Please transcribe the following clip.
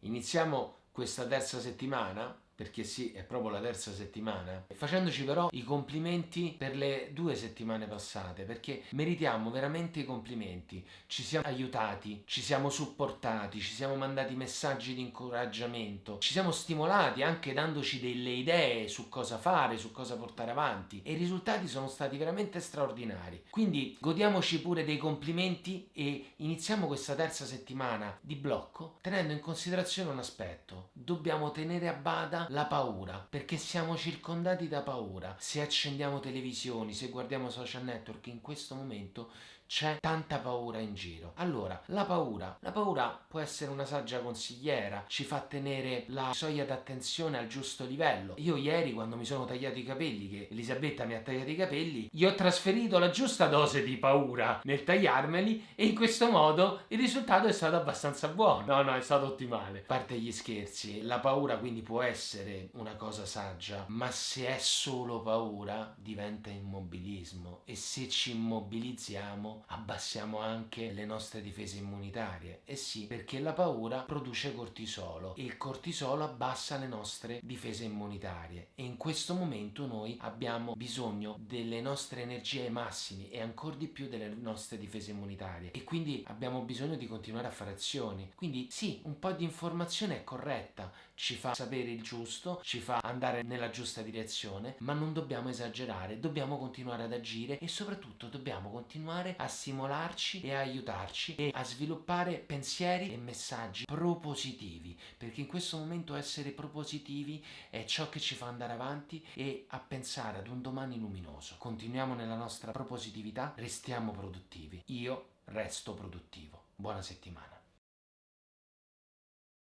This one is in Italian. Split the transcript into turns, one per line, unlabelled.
iniziamo questa terza settimana perché sì, è proprio la terza settimana, facendoci però i complimenti per le due settimane passate, perché meritiamo veramente i complimenti, ci siamo aiutati, ci siamo supportati, ci siamo mandati messaggi di incoraggiamento, ci siamo stimolati anche dandoci delle idee su cosa fare, su cosa portare avanti. E i risultati sono stati veramente straordinari. Quindi godiamoci pure dei complimenti e iniziamo questa terza settimana di blocco tenendo in considerazione un aspetto, dobbiamo tenere a bada la paura, perché siamo circondati da paura. Se accendiamo televisioni, se guardiamo social network, in questo momento c'è tanta paura in giro. Allora, la paura, la paura può essere una saggia consigliera, ci fa tenere la soglia d'attenzione al giusto livello. Io ieri quando mi sono tagliato i capelli, che Elisabetta mi ha tagliato i capelli, gli ho trasferito la giusta dose di paura nel tagliarmeli e in questo modo il risultato è stato abbastanza buono. No, no, è stato ottimale. A parte gli scherzi, la paura quindi può essere una cosa saggia, ma se è solo paura diventa immobilismo e se ci immobilizziamo abbassiamo anche le nostre difese immunitarie. E sì, perché la paura produce cortisolo e il cortisolo abbassa le nostre difese immunitarie e in questo momento noi abbiamo bisogno delle nostre energie ai massimi e ancora di più delle nostre difese immunitarie e quindi abbiamo bisogno di continuare a fare azioni. Quindi sì, un po' di informazione è corretta, ci fa sapere il giusto, ci fa andare nella giusta direzione, ma non dobbiamo esagerare, dobbiamo continuare ad agire e soprattutto dobbiamo continuare a e aiutarci e a sviluppare pensieri e messaggi propositivi, perché in questo momento essere propositivi è ciò che ci fa andare avanti e a pensare ad un domani luminoso. Continuiamo nella nostra propositività, restiamo produttivi. Io resto produttivo. Buona settimana.